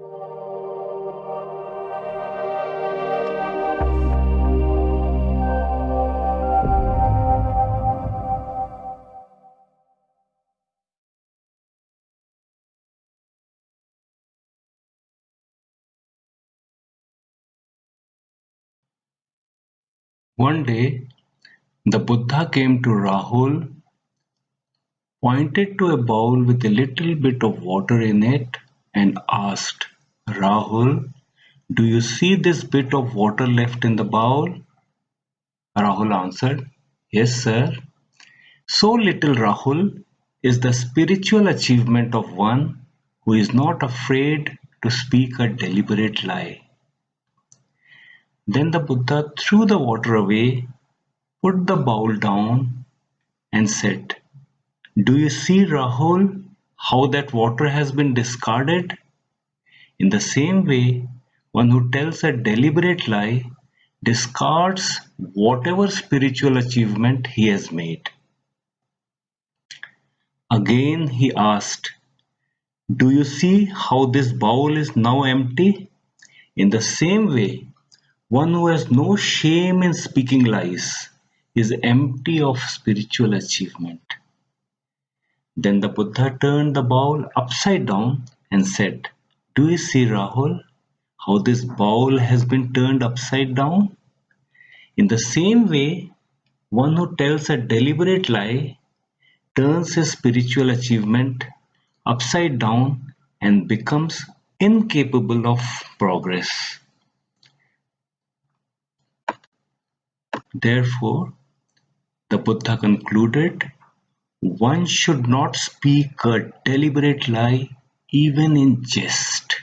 One day, the Buddha came to Rahul, pointed to a bowl with a little bit of water in it, and asked, Rahul, do you see this bit of water left in the bowl? Rahul answered, Yes, sir. So little, Rahul, is the spiritual achievement of one who is not afraid to speak a deliberate lie. Then the Buddha threw the water away, put the bowl down, and said, Do you see, Rahul, how that water has been discarded? In the same way, one who tells a deliberate lie discards whatever spiritual achievement he has made. Again he asked, Do you see how this bowl is now empty? In the same way, one who has no shame in speaking lies is empty of spiritual achievement. Then the Buddha turned the bowl upside down and said, Do you see, Rahul, how this bowl has been turned upside down? In the same way, one who tells a deliberate lie turns his spiritual achievement upside down and becomes incapable of progress. Therefore, the Buddha concluded, one should not speak a deliberate lie even in jest.